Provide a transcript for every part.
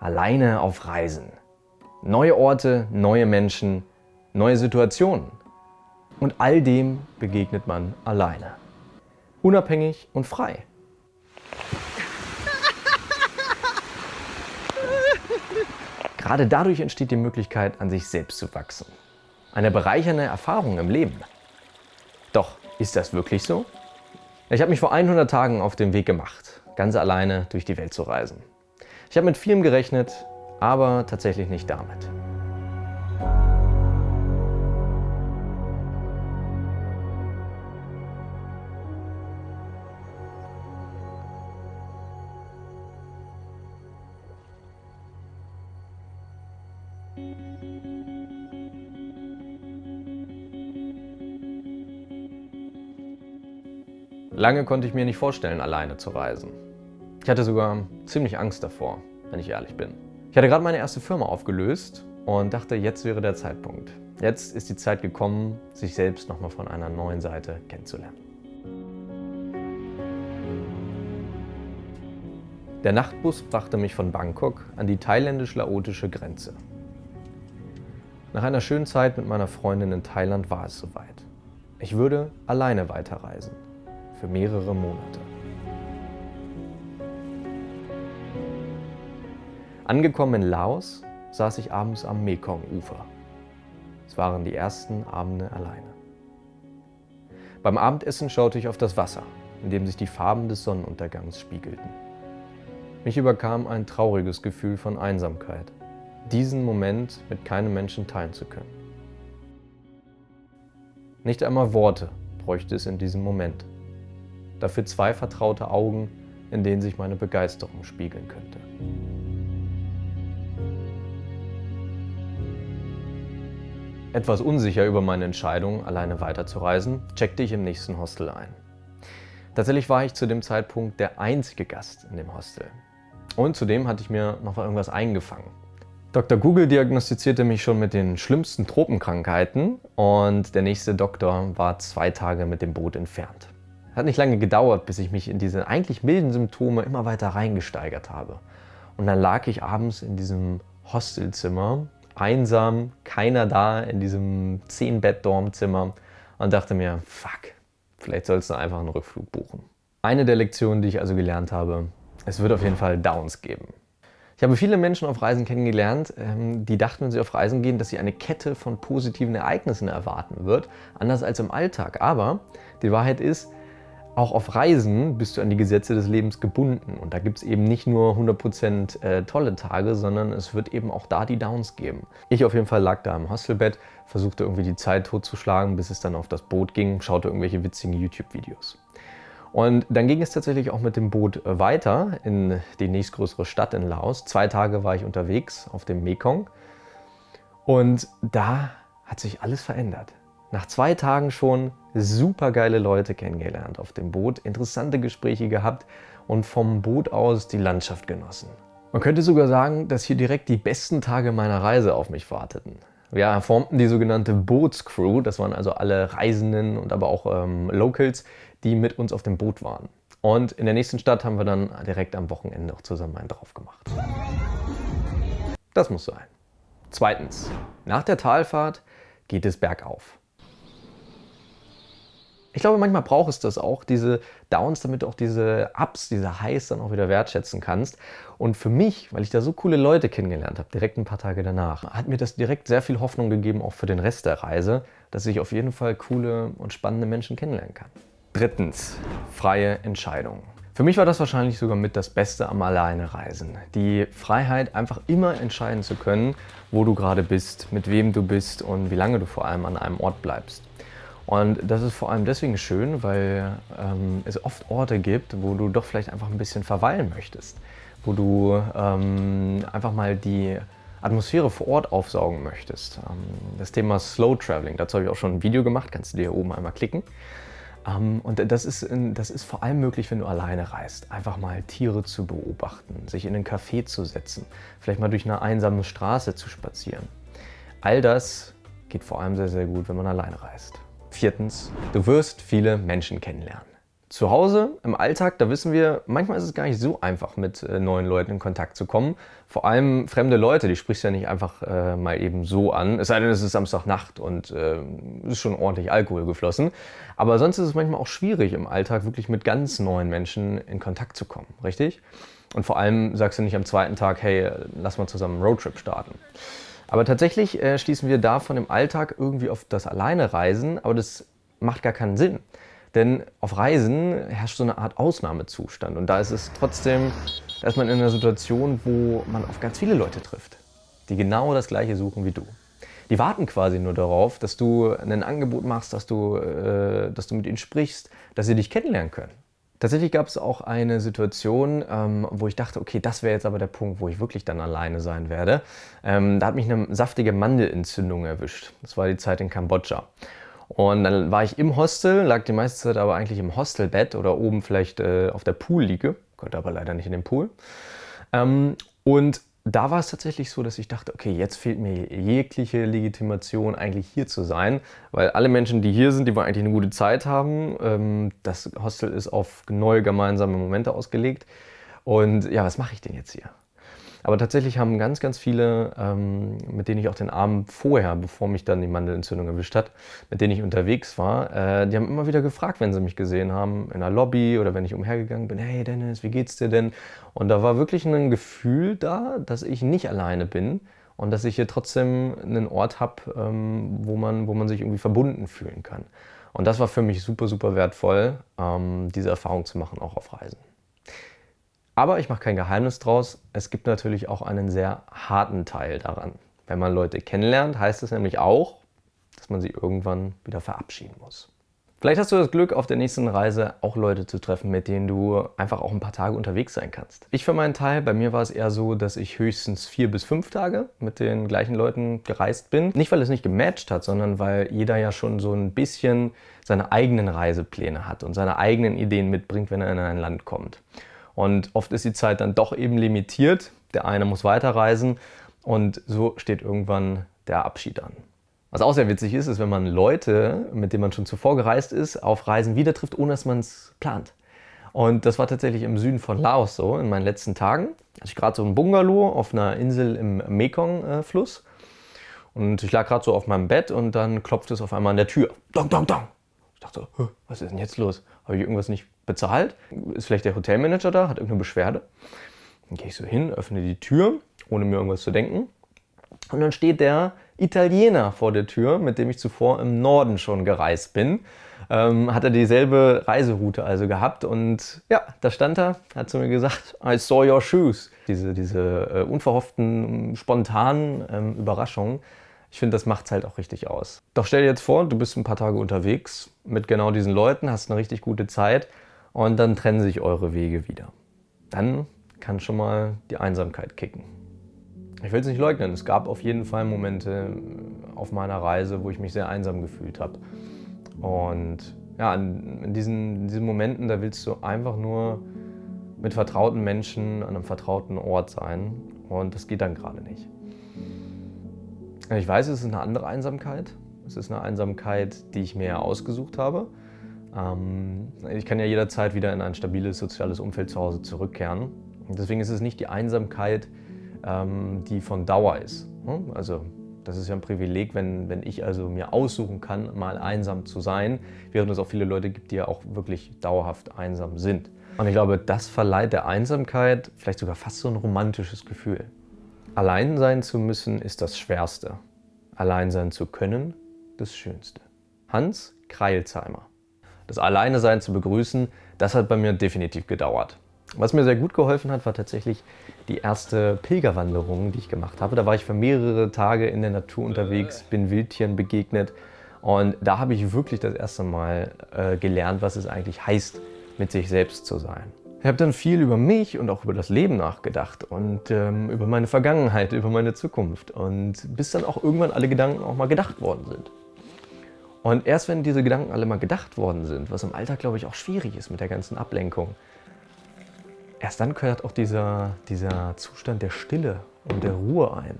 alleine auf Reisen. Neue Orte, neue Menschen, neue Situationen. Und all dem begegnet man alleine. Unabhängig und frei. Gerade dadurch entsteht die Möglichkeit, an sich selbst zu wachsen. Eine bereichernde Erfahrung im Leben. Doch, ist das wirklich so? Ich habe mich vor 100 Tagen auf den Weg gemacht, ganz alleine durch die Welt zu reisen. Ich habe mit vielem gerechnet, aber tatsächlich nicht damit. Lange konnte ich mir nicht vorstellen, alleine zu reisen. Ich hatte sogar ziemlich Angst davor, wenn ich ehrlich bin. Ich hatte gerade meine erste Firma aufgelöst und dachte, jetzt wäre der Zeitpunkt. Jetzt ist die Zeit gekommen, sich selbst nochmal von einer neuen Seite kennenzulernen. Der Nachtbus brachte mich von Bangkok an die thailändisch-laotische Grenze. Nach einer schönen Zeit mit meiner Freundin in Thailand war es soweit. Ich würde alleine weiterreisen für mehrere Monate. Angekommen in Laos saß ich abends am Mekong-Ufer. Es waren die ersten Abende alleine. Beim Abendessen schaute ich auf das Wasser, in dem sich die Farben des Sonnenuntergangs spiegelten. Mich überkam ein trauriges Gefühl von Einsamkeit, diesen Moment mit keinem Menschen teilen zu können. Nicht einmal Worte bräuchte es in diesem Moment dafür zwei vertraute Augen, in denen sich meine Begeisterung spiegeln könnte. Etwas unsicher über meine Entscheidung, alleine weiterzureisen, checkte ich im nächsten Hostel ein. Tatsächlich war ich zu dem Zeitpunkt der einzige Gast in dem Hostel. Und zudem hatte ich mir noch irgendwas eingefangen. Dr. Google diagnostizierte mich schon mit den schlimmsten Tropenkrankheiten und der nächste Doktor war zwei Tage mit dem Boot entfernt. Hat nicht lange gedauert, bis ich mich in diese eigentlich milden Symptome immer weiter reingesteigert habe. Und dann lag ich abends in diesem Hostelzimmer, einsam, keiner da, in diesem 10-Bett-Dormzimmer und dachte mir, fuck, vielleicht sollst du einfach einen Rückflug buchen. Eine der Lektionen, die ich also gelernt habe, es wird auf jeden Fall Downs geben. Ich habe viele Menschen auf Reisen kennengelernt, ähm, die dachten, wenn sie auf Reisen gehen, dass sie eine Kette von positiven Ereignissen erwarten wird, anders als im Alltag. Aber die Wahrheit ist, auch auf Reisen bist du an die Gesetze des Lebens gebunden und da gibt es eben nicht nur 100% äh, tolle Tage, sondern es wird eben auch da die Downs geben. Ich auf jeden Fall lag da im Hostelbett, versuchte irgendwie die Zeit totzuschlagen, bis es dann auf das Boot ging, schaute irgendwelche witzigen YouTube-Videos. Und dann ging es tatsächlich auch mit dem Boot äh, weiter in die nächstgrößere Stadt in Laos. Zwei Tage war ich unterwegs auf dem Mekong und da hat sich alles verändert. Nach zwei Tagen schon super geile Leute kennengelernt auf dem Boot, interessante Gespräche gehabt und vom Boot aus die Landschaft genossen. Man könnte sogar sagen, dass hier direkt die besten Tage meiner Reise auf mich warteten. Wir formten die sogenannte Bootscrew, das waren also alle Reisenden und aber auch ähm, Locals, die mit uns auf dem Boot waren. Und in der nächsten Stadt haben wir dann direkt am Wochenende auch zusammen einen drauf gemacht. Das muss sein. Zweitens, nach der Talfahrt geht es bergauf. Ich glaube, manchmal braucht es das auch, diese Downs, damit du auch diese Ups, diese Highs dann auch wieder wertschätzen kannst. Und für mich, weil ich da so coole Leute kennengelernt habe, direkt ein paar Tage danach, hat mir das direkt sehr viel Hoffnung gegeben, auch für den Rest der Reise, dass ich auf jeden Fall coole und spannende Menschen kennenlernen kann. Drittens, freie Entscheidung. Für mich war das wahrscheinlich sogar mit das Beste am Alleinereisen. Die Freiheit, einfach immer entscheiden zu können, wo du gerade bist, mit wem du bist und wie lange du vor allem an einem Ort bleibst. Und das ist vor allem deswegen schön, weil ähm, es oft Orte gibt, wo du doch vielleicht einfach ein bisschen verweilen möchtest. Wo du ähm, einfach mal die Atmosphäre vor Ort aufsaugen möchtest. Ähm, das Thema Slow Traveling, dazu habe ich auch schon ein Video gemacht, kannst du dir hier oben einmal klicken. Ähm, und das ist, das ist vor allem möglich, wenn du alleine reist. Einfach mal Tiere zu beobachten, sich in einen Café zu setzen, vielleicht mal durch eine einsame Straße zu spazieren. All das geht vor allem sehr, sehr gut, wenn man alleine reist. Viertens, du wirst viele Menschen kennenlernen. Zu Hause, im Alltag, da wissen wir, manchmal ist es gar nicht so einfach, mit äh, neuen Leuten in Kontakt zu kommen. Vor allem fremde Leute, die sprichst du ja nicht einfach äh, mal eben so an. Es sei denn, es ist Samstagnacht und äh, ist schon ordentlich Alkohol geflossen. Aber sonst ist es manchmal auch schwierig, im Alltag wirklich mit ganz neuen Menschen in Kontakt zu kommen, richtig? Und vor allem sagst du nicht am zweiten Tag, hey, lass mal zusammen einen Roadtrip starten. Aber tatsächlich äh, schließen wir davon im Alltag irgendwie auf das Alleinereisen, aber das macht gar keinen Sinn. Denn auf Reisen herrscht so eine Art Ausnahmezustand und da ist es trotzdem, da ist man in einer Situation, wo man auf ganz viele Leute trifft, die genau das gleiche suchen wie du. Die warten quasi nur darauf, dass du ein Angebot machst, dass du, äh, dass du mit ihnen sprichst, dass sie dich kennenlernen können. Tatsächlich gab es auch eine Situation, ähm, wo ich dachte, okay, das wäre jetzt aber der Punkt, wo ich wirklich dann alleine sein werde. Ähm, da hat mich eine saftige Mandelentzündung erwischt. Das war die Zeit in Kambodscha. Und dann war ich im Hostel, lag die meiste Zeit aber eigentlich im Hostelbett oder oben vielleicht äh, auf der Poolliege, konnte aber leider nicht in den Pool. Ähm, und da war es tatsächlich so, dass ich dachte, okay, jetzt fehlt mir jegliche Legitimation, eigentlich hier zu sein, weil alle Menschen, die hier sind, die wollen eigentlich eine gute Zeit haben. Ähm, das Hostel ist auf neue gemeinsame Momente ausgelegt. Und ja, was mache ich denn jetzt hier? Aber tatsächlich haben ganz, ganz viele, ähm, mit denen ich auch den Abend vorher, bevor mich dann die Mandelentzündung erwischt hat, mit denen ich unterwegs war, äh, die haben immer wieder gefragt, wenn sie mich gesehen haben, in der Lobby oder wenn ich umhergegangen bin, hey Dennis, wie geht's dir denn? Und da war wirklich ein Gefühl da, dass ich nicht alleine bin und dass ich hier trotzdem einen Ort habe, ähm, wo, man, wo man sich irgendwie verbunden fühlen kann. Und das war für mich super, super wertvoll, ähm, diese Erfahrung zu machen, auch auf Reisen. Aber ich mache kein Geheimnis draus, es gibt natürlich auch einen sehr harten Teil daran. Wenn man Leute kennenlernt, heißt es nämlich auch, dass man sie irgendwann wieder verabschieden muss. Vielleicht hast du das Glück, auf der nächsten Reise auch Leute zu treffen, mit denen du einfach auch ein paar Tage unterwegs sein kannst. Ich für meinen Teil, bei mir war es eher so, dass ich höchstens vier bis fünf Tage mit den gleichen Leuten gereist bin. Nicht, weil es nicht gematcht hat, sondern weil jeder ja schon so ein bisschen seine eigenen Reisepläne hat und seine eigenen Ideen mitbringt, wenn er in ein Land kommt. Und oft ist die Zeit dann doch eben limitiert. Der eine muss weiterreisen und so steht irgendwann der Abschied an. Was auch sehr witzig ist, ist, wenn man Leute, mit denen man schon zuvor gereist ist, auf Reisen wieder trifft, ohne dass man es plant. Und das war tatsächlich im Süden von Laos so, in meinen letzten Tagen. Hatte ich gerade so ein Bungalow auf einer Insel im Mekong-Fluss. Und ich lag gerade so auf meinem Bett und dann klopft es auf einmal an der Tür. Dong, dong, dong. Ich dachte was ist denn jetzt los? Habe ich irgendwas nicht bezahlt? Ist vielleicht der Hotelmanager da, hat irgendeine Beschwerde? Dann gehe ich so hin, öffne die Tür, ohne mir irgendwas zu denken. Und dann steht der Italiener vor der Tür, mit dem ich zuvor im Norden schon gereist bin. Ähm, hat er dieselbe Reiseroute also gehabt und ja, da stand er, hat zu mir gesagt, I saw your shoes. Diese, diese äh, unverhofften, spontanen ähm, Überraschungen, ich finde, das macht es halt auch richtig aus. Doch stell dir jetzt vor, du bist ein paar Tage unterwegs mit genau diesen Leuten, hast eine richtig gute Zeit und dann trennen sich eure Wege wieder. Dann kann schon mal die Einsamkeit kicken. Ich will es nicht leugnen, es gab auf jeden Fall Momente auf meiner Reise, wo ich mich sehr einsam gefühlt habe. Und ja, in diesen, in diesen Momenten, da willst du einfach nur mit vertrauten Menschen an einem vertrauten Ort sein und das geht dann gerade nicht. Ich weiß, es ist eine andere Einsamkeit. Es ist eine Einsamkeit, die ich mir ausgesucht habe. Ähm, ich kann ja jederzeit wieder in ein stabiles soziales Umfeld zu Hause zurückkehren. Deswegen ist es nicht die Einsamkeit, ähm, die von Dauer ist. Hm? Also das ist ja ein Privileg, wenn, wenn ich also mir aussuchen kann, mal einsam zu sein, während es auch viele Leute gibt, die ja auch wirklich dauerhaft einsam sind. Und ich glaube, das verleiht der Einsamkeit vielleicht sogar fast so ein romantisches Gefühl. Allein sein zu müssen ist das Schwerste. Allein sein zu können, das Schönste. Hans Kreilsheimer. Das Alleinesein zu begrüßen, das hat bei mir definitiv gedauert. Was mir sehr gut geholfen hat, war tatsächlich die erste Pilgerwanderung, die ich gemacht habe. Da war ich für mehrere Tage in der Natur unterwegs, bin Wildtieren begegnet und da habe ich wirklich das erste Mal äh, gelernt, was es eigentlich heißt, mit sich selbst zu sein. Ich habe dann viel über mich und auch über das Leben nachgedacht und ähm, über meine Vergangenheit, über meine Zukunft und bis dann auch irgendwann alle Gedanken auch mal gedacht worden sind. Und erst wenn diese Gedanken alle mal gedacht worden sind, was im Alltag glaube ich auch schwierig ist mit der ganzen Ablenkung, erst dann gehört auch dieser, dieser Zustand der Stille und der Ruhe ein.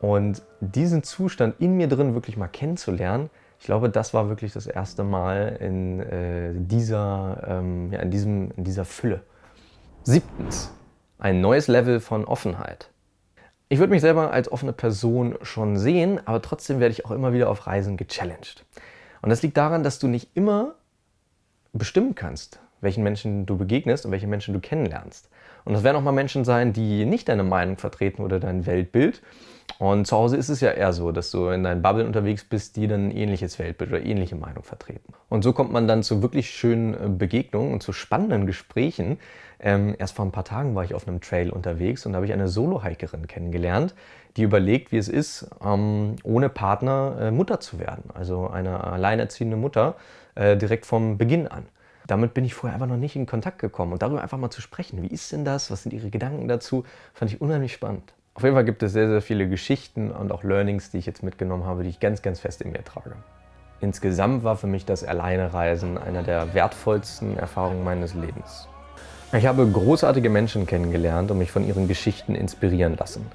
Und diesen Zustand in mir drin wirklich mal kennenzulernen, Ich glaube, das war wirklich das erste Mal in, äh, dieser, ähm, ja, in, diesem, in dieser Fülle. Siebtens, ein neues Level von Offenheit. Ich würde mich selber als offene Person schon sehen, aber trotzdem werde ich auch immer wieder auf Reisen gechallenged. Und das liegt daran, dass du nicht immer bestimmen kannst, welchen Menschen du begegnest und welche Menschen du kennenlernst. Und das werden auch mal Menschen sein, die nicht deine Meinung vertreten oder dein Weltbild. Und zu Hause ist es ja eher so, dass du in deinen Bubble unterwegs bist, die dann ein ähnliches Weltbild oder ähnliche Meinung vertreten. Und so kommt man dann zu wirklich schönen äh, Begegnungen und zu spannenden Gesprächen. Ähm, erst vor ein paar Tagen war ich auf einem Trail unterwegs und da habe ich eine Solo-Hikerin kennengelernt, die überlegt, wie es ist, ähm, ohne Partner äh, Mutter zu werden. Also eine alleinerziehende Mutter äh, direkt vom Beginn an. Damit bin ich vorher einfach noch nicht in Kontakt gekommen. Und darüber einfach mal zu sprechen, wie ist denn das, was sind Ihre Gedanken dazu, fand ich unheimlich spannend. Auf jeden Fall gibt es sehr, sehr viele Geschichten und auch Learnings, die ich jetzt mitgenommen habe, die ich ganz, ganz fest in mir trage. Insgesamt war für mich das Alleinereisen einer der wertvollsten Erfahrungen meines Lebens. Ich habe großartige Menschen kennengelernt und mich von ihren Geschichten inspirieren lassen.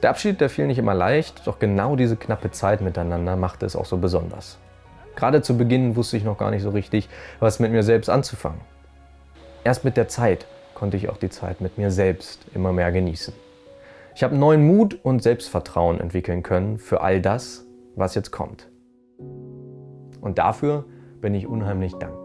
Der Abschied, der fiel nicht immer leicht, doch genau diese knappe Zeit miteinander machte es auch so besonders. Gerade zu Beginn wusste ich noch gar nicht so richtig, was mit mir selbst anzufangen. Erst mit der Zeit konnte ich auch die Zeit mit mir selbst immer mehr genießen. Ich habe neuen Mut und Selbstvertrauen entwickeln können für all das, was jetzt kommt. Und dafür bin ich unheimlich dankbar.